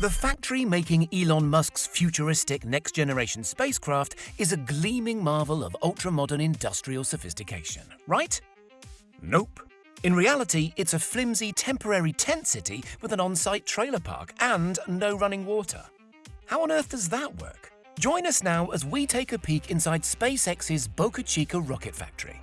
The factory making Elon Musk's futuristic next generation spacecraft is a gleaming marvel of ultra modern industrial sophistication, right? Nope. In reality, it's a flimsy temporary tent city with an on site trailer park and no running water. How on earth does that work? Join us now as we take a peek inside SpaceX's Boca Chica rocket factory.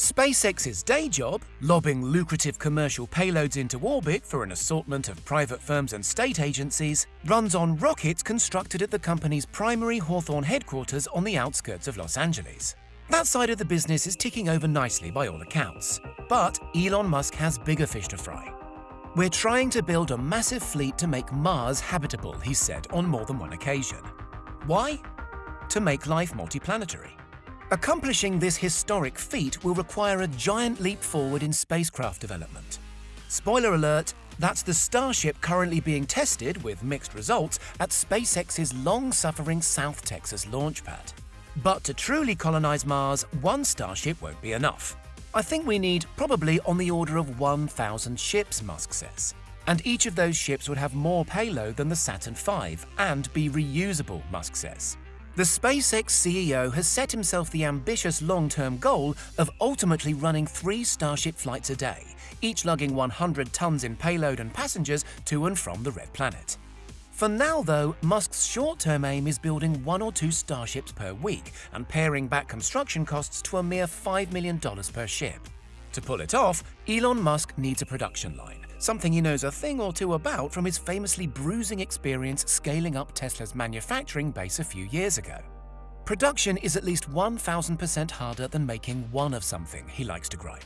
SpaceX's day job, lobbing lucrative commercial payloads into orbit for an assortment of private firms and state agencies, runs on rockets constructed at the company's primary Hawthorne headquarters on the outskirts of Los Angeles. That side of the business is ticking over nicely by all accounts. But Elon Musk has bigger fish to fry. We're trying to build a massive fleet to make Mars habitable, he said on more than one occasion. Why? To make life multiplanetary. Accomplishing this historic feat will require a giant leap forward in spacecraft development. Spoiler alert, that's the Starship currently being tested, with mixed results, at SpaceX's long-suffering South Texas launch pad. But to truly colonize Mars, one Starship won't be enough. I think we need probably on the order of 1,000 ships, Musk says. And each of those ships would have more payload than the Saturn V and be reusable, Musk says. The SpaceX CEO has set himself the ambitious long-term goal of ultimately running three Starship flights a day, each lugging 100 tons in payload and passengers to and from the Red Planet. For now, though, Musk's short-term aim is building one or two Starships per week and paring back construction costs to a mere $5 million per ship. To pull it off, Elon Musk needs a production line, something he knows a thing or two about from his famously bruising experience scaling up Tesla's manufacturing base a few years ago. Production is at least 1,000% harder than making one of something, he likes to gripe.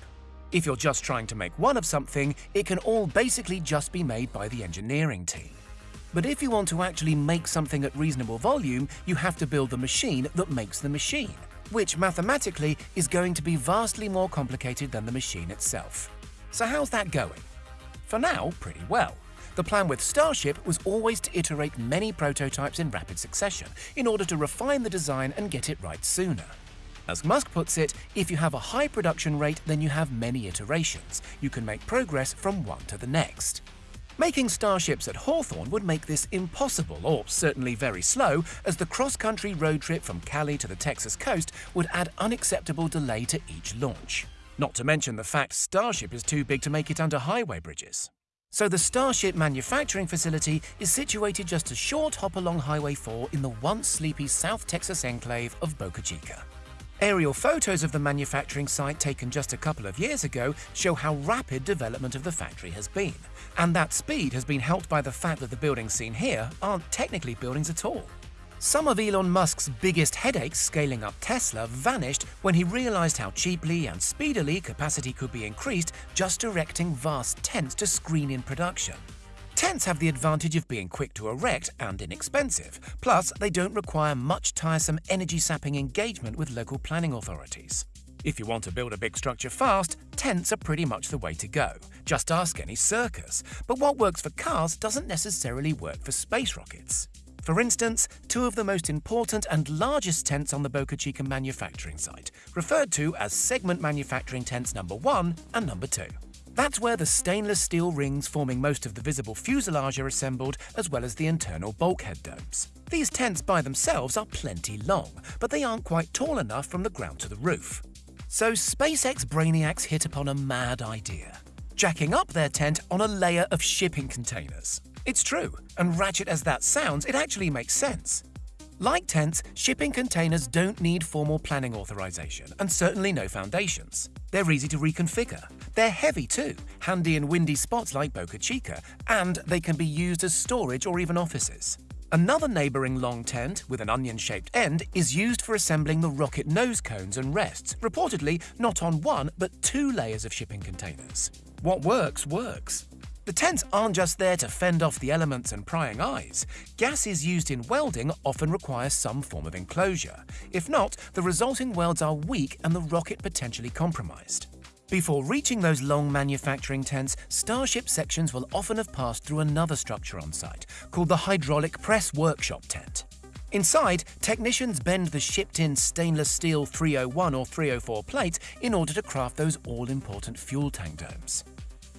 If you're just trying to make one of something, it can all basically just be made by the engineering team. But if you want to actually make something at reasonable volume, you have to build the machine that makes the machine, which mathematically is going to be vastly more complicated than the machine itself. So how's that going? For now, pretty well. The plan with Starship was always to iterate many prototypes in rapid succession in order to refine the design and get it right sooner. As Musk puts it, if you have a high production rate, then you have many iterations. You can make progress from one to the next. Making starships at Hawthorne would make this impossible, or certainly very slow, as the cross-country road trip from Cali to the Texas coast would add unacceptable delay to each launch. Not to mention the fact Starship is too big to make it under highway bridges. So the Starship manufacturing facility is situated just a short hop along Highway 4 in the once sleepy South Texas enclave of Boca Chica. Aerial photos of the manufacturing site taken just a couple of years ago show how rapid development of the factory has been. And that speed has been helped by the fact that the buildings seen here aren't technically buildings at all. Some of Elon Musk's biggest headaches scaling up Tesla vanished when he realized how cheaply and speedily capacity could be increased just erecting vast tents to screen in production. Tents have the advantage of being quick to erect and inexpensive, plus they don't require much tiresome energy-sapping engagement with local planning authorities. If you want to build a big structure fast, tents are pretty much the way to go. Just ask any circus. But what works for cars doesn't necessarily work for space rockets. For instance, two of the most important and largest tents on the Boca Chica manufacturing site, referred to as segment manufacturing tents number 1 and number 2. That's where the stainless steel rings forming most of the visible fuselage are assembled, as well as the internal bulkhead domes. These tents by themselves are plenty long, but they aren't quite tall enough from the ground to the roof. So SpaceX brainiacs hit upon a mad idea, jacking up their tent on a layer of shipping containers. It's true, and ratchet as that sounds, it actually makes sense. Like tents, shipping containers don't need formal planning authorization, and certainly no foundations. They're easy to reconfigure. They're heavy too, handy in windy spots like Boca Chica, and they can be used as storage or even offices. Another neighbouring long tent, with an onion-shaped end, is used for assembling the rocket nose cones and rests, reportedly not on one but two layers of shipping containers. What works, works. The tents aren't just there to fend off the elements and prying eyes. Gases used in welding often require some form of enclosure. If not, the resulting welds are weak and the rocket potentially compromised. Before reaching those long manufacturing tents, Starship sections will often have passed through another structure on site, called the Hydraulic Press Workshop Tent. Inside, technicians bend the shipped-in stainless steel 301 or 304 plates in order to craft those all-important fuel tank domes.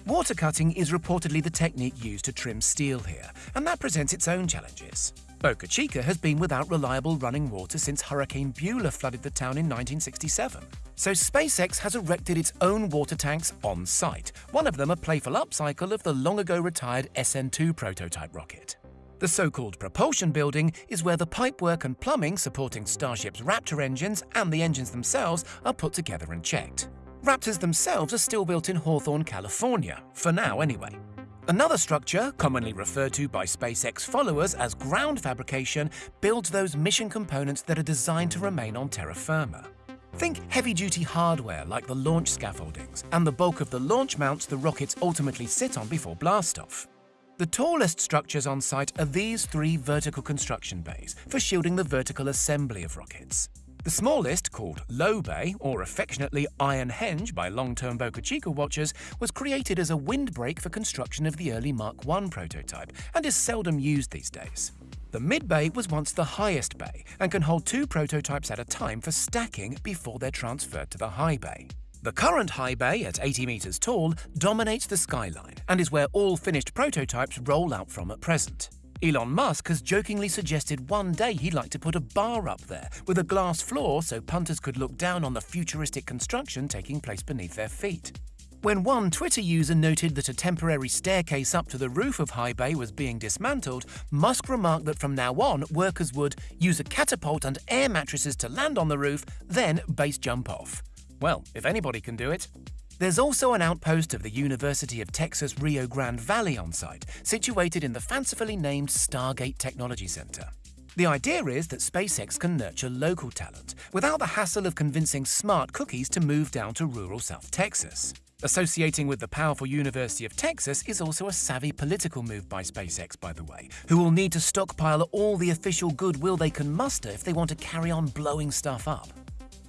Water cutting is reportedly the technique used to trim steel here, and that presents its own challenges. Boca Chica has been without reliable running water since Hurricane Beulah flooded the town in 1967. So SpaceX has erected its own water tanks on site, one of them a playful upcycle of the long ago retired SN2 prototype rocket. The so-called propulsion building is where the pipework and plumbing supporting Starship's Raptor engines and the engines themselves are put together and checked. Raptors themselves are still built in Hawthorne, California, for now anyway. Another structure, commonly referred to by SpaceX followers as ground fabrication, builds those mission components that are designed to remain on terra firma. Think heavy-duty hardware like the launch scaffoldings and the bulk of the launch mounts the rockets ultimately sit on before blastoff. The tallest structures on site are these three vertical construction bays for shielding the vertical assembly of rockets. The smallest, called Low Bay, or affectionately Iron Henge by long-term Boca Chica watchers, was created as a windbreak for construction of the early Mark I prototype and is seldom used these days. The mid bay was once the highest bay and can hold two prototypes at a time for stacking before they're transferred to the high bay. The current high bay, at 80 metres tall, dominates the skyline and is where all finished prototypes roll out from at present. Elon Musk has jokingly suggested one day he'd like to put a bar up there with a glass floor so punters could look down on the futuristic construction taking place beneath their feet. When one Twitter user noted that a temporary staircase up to the roof of High Bay was being dismantled, Musk remarked that from now on, workers would use a catapult and air mattresses to land on the roof, then base jump off. Well, if anybody can do it, there's also an outpost of the University of Texas Rio Grande Valley on site, situated in the fancifully named Stargate Technology Center. The idea is that SpaceX can nurture local talent without the hassle of convincing smart cookies to move down to rural South Texas. Associating with the powerful University of Texas is also a savvy political move by SpaceX, by the way, who will need to stockpile all the official goodwill they can muster if they want to carry on blowing stuff up.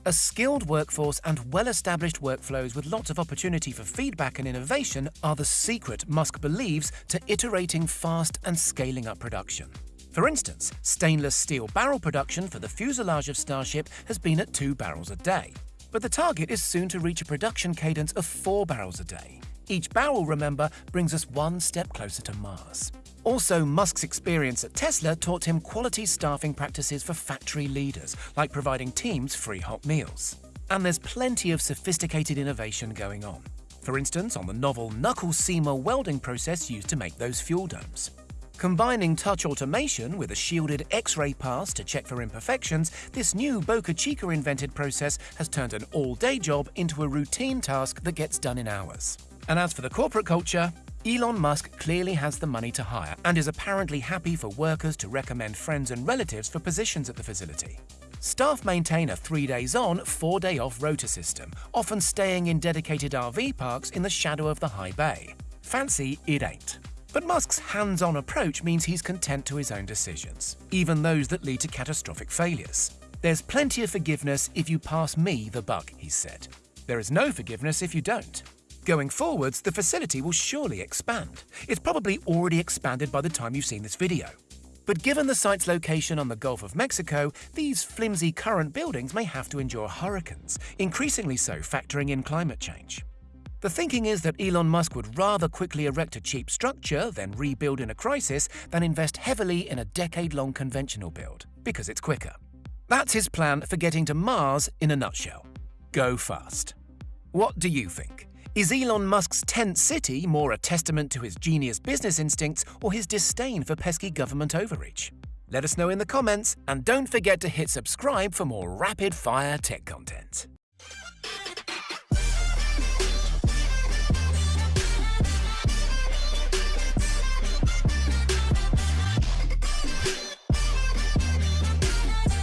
A skilled workforce and well-established workflows with lots of opportunity for feedback and innovation are the secret Musk believes to iterating fast and scaling up production. For instance, stainless steel barrel production for the fuselage of Starship has been at two barrels a day. But the target is soon to reach a production cadence of four barrels a day. Each barrel, remember, brings us one step closer to Mars. Also, Musk's experience at Tesla taught him quality staffing practices for factory leaders, like providing teams free hot meals. And there's plenty of sophisticated innovation going on. For instance, on the novel knuckle seamer welding process used to make those fuel domes. Combining touch automation with a shielded X-ray pass to check for imperfections, this new Boca Chica invented process has turned an all-day job into a routine task that gets done in hours. And as for the corporate culture, Elon Musk clearly has the money to hire and is apparently happy for workers to recommend friends and relatives for positions at the facility. Staff maintain a three days on, four day off rota system, often staying in dedicated RV parks in the shadow of the high bay. Fancy it ain't. But Musk's hands on approach means he's content to his own decisions, even those that lead to catastrophic failures. There's plenty of forgiveness if you pass me the buck, he said. There is no forgiveness if you don't. Going forwards, the facility will surely expand. It's probably already expanded by the time you've seen this video. But given the site's location on the Gulf of Mexico, these flimsy current buildings may have to endure hurricanes, increasingly so factoring in climate change. The thinking is that Elon Musk would rather quickly erect a cheap structure, then rebuild in a crisis, than invest heavily in a decade-long conventional build, because it's quicker. That's his plan for getting to Mars in a nutshell. Go fast. What do you think? Is Elon Musk's tent city more a testament to his genius business instincts or his disdain for pesky government overreach? Let us know in the comments, and don't forget to hit subscribe for more rapid-fire tech content.